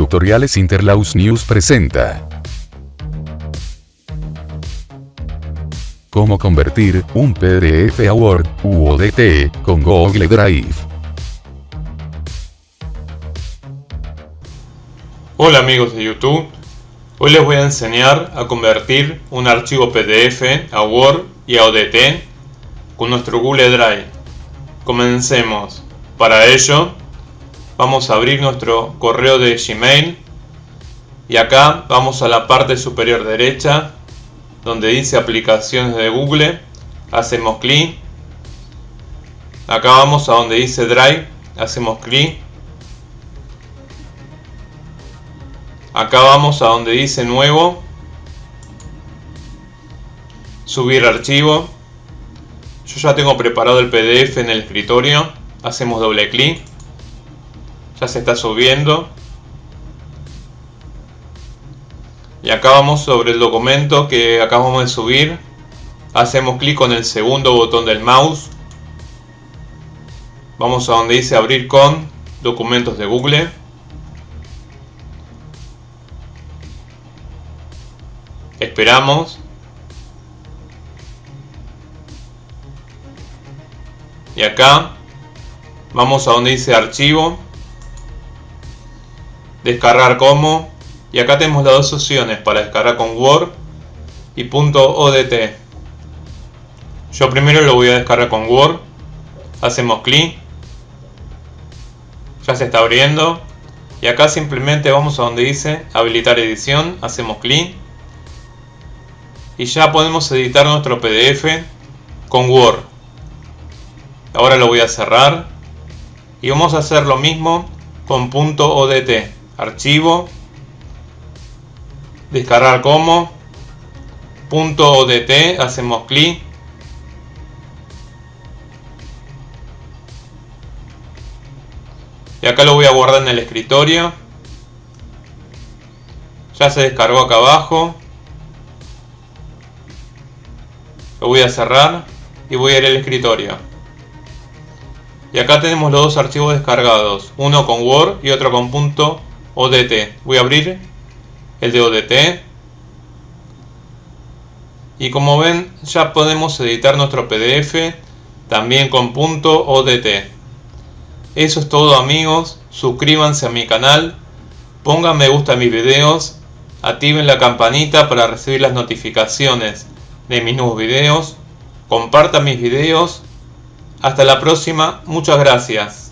Tutoriales Interlaus News presenta. Cómo convertir un PDF a Word u ODT con Google Drive. Hola amigos de YouTube, hoy les voy a enseñar a convertir un archivo PDF a Word y a ODT con nuestro Google Drive. Comencemos. Para ello, vamos a abrir nuestro correo de Gmail y acá vamos a la parte superior derecha donde dice aplicaciones de Google. Hacemos clic. Acá vamos a donde dice Drive. Hacemos clic. Acá vamos a donde dice nuevo. Subir archivo. Yo ya tengo preparado el PDF en el escritorio. Hacemos doble clic ya se está subiendo. Y acá vamos sobre el documento que acabamos de subir. Hacemos clic con el segundo botón del mouse. Vamos a donde dice abrir con documentos de Google. Esperamos. Y acá vamos a donde dice archivo descargar como y acá tenemos las dos opciones para descargar con Word y .odt yo primero lo voy a descargar con Word hacemos clic ya se está abriendo y acá simplemente vamos a donde dice habilitar edición hacemos clic y ya podemos editar nuestro PDF con Word. Ahora lo voy a cerrar y vamos a hacer lo mismo con .odt archivo, descargar como, punto .odt, hacemos clic, y acá lo voy a guardar en el escritorio, ya se descargó acá abajo, lo voy a cerrar y voy a ir al escritorio. Y acá tenemos los dos archivos descargados, uno con Word y otro con .odt. Voy a abrir el de ODT. Y como ven, ya podemos editar nuestro PDF también con .odt. Eso es todo amigos, suscríbanse a mi canal, pongan me gusta a mis videos, activen la campanita para recibir las notificaciones de mis nuevos videos, compartan mis videos hasta la próxima, muchas gracias.